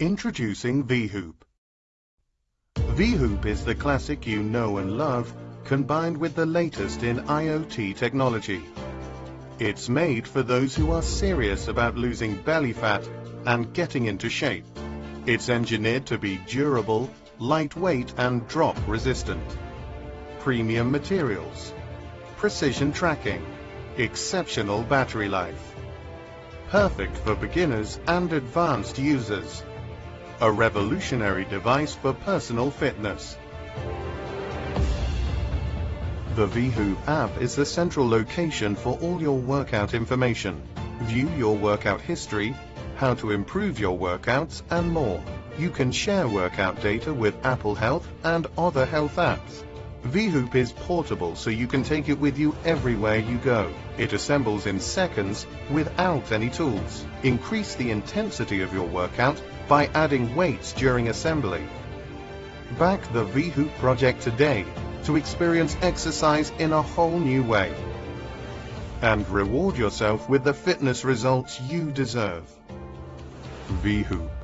Introducing V-Hoop. V-Hoop is the classic you know and love, combined with the latest in IoT technology. It's made for those who are serious about losing belly fat and getting into shape. It's engineered to be durable, lightweight and drop resistant. Premium materials, precision tracking, exceptional battery life. Perfect for beginners and advanced users. A revolutionary device for personal fitness. The V-Hoop app is the central location for all your workout information. View your workout history, how to improve your workouts, and more. You can share workout data with Apple Health and other health apps. V-Hoop is portable so you can take it with you everywhere you go. It assembles in seconds without any tools. Increase the intensity of your workout by adding weights during assembly. Back the V-Hoop project today to experience exercise in a whole new way. And reward yourself with the fitness results you deserve. V-Hoop.